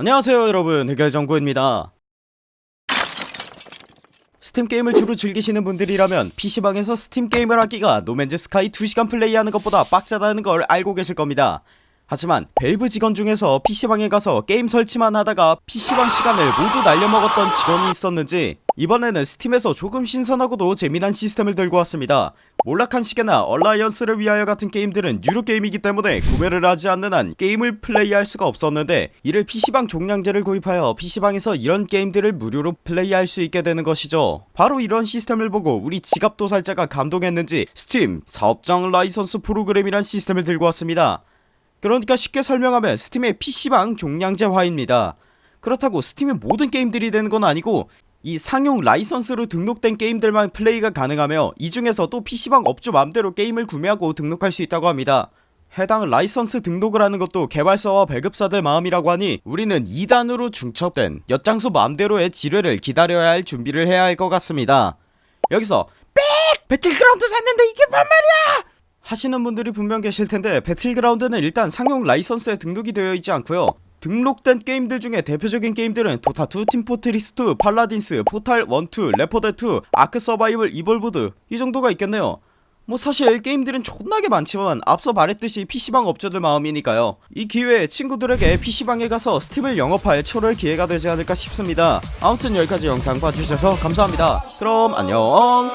안녕하세요 여러분. 흑열정구입니다. 스팀 게임을 주로 즐기시는 분들이라면 PC방에서 스팀 게임을 하기가 노맨즈 스카이 2시간 플레이하는 것보다 빡세다는 걸 알고 계실 겁니다 하지만 밸브 직원 중에서 PC방에 가서 게임 설치만 하다가 PC방 시간을 모두 날려먹었던 직원이 있었는지 이번에는 스팀에서 조금 신선하고도 재미난 시스템을 들고 왔습니다. 몰락한 시계나 얼라이언스를 위하여 같은 게임들은 유료 게임이기 때문에 구매를 하지 않는 한 게임을 플레이할 수가 없었는데 이를 PC방 종량제를 구입하여 PC방에서 이런 게임들을 무료로 플레이할 수 있게 되는 것이죠. 바로 이런 시스템을 보고 우리 지갑도살자가 감동했는지 스팀 사업장 라이선스 프로그램이란 시스템을 들고 왔습니다 그러니까 쉽게 설명하면 스팀의 PC방 종량제화입니다 그렇다고 스팀의 모든 게임들이 되는 건 아니고 이 상용 라이선스로 등록된 게임들만 플레이가 가능하며 이 중에서 또 PC방 업주 맘대로 게임을 구매하고 등록할 수 있다고 합니다 해당 라이선스 등록을 하는 것도 개발사와 배급사들 마음이라고 하니 우리는 2단으로 중첩된 엿장수 맘대로의 지뢰를 기다려야 할 준비를 해야 할 것 같습니다 여기서 빽! 배틀그라운드 샀는데 이게 뭔 말이야! 하시는 분들이 분명 계실텐데 배틀그라운드는 일단 상용 라이선스에 등록이 되어 있지 않고요. 등록된 게임들 중에 대표적인 게임들은 도타2, 팀포트리스2, 팔라딘스, 포탈 1, 2, 레포드2, 아크 서바이벌 이볼브드 이 정도가 있겠네요. 뭐 사실 게임들은 존나게 많지만 앞서 말했듯이 PC방 업주들 마음이니까요. 이 기회에 친구들에게 PC방에 가서 스팀을 영업할 절호의 기회가 되지 않을까 싶습니다. 아무튼 여기까지 영상 봐주셔서 감사합니다. 그럼 안녕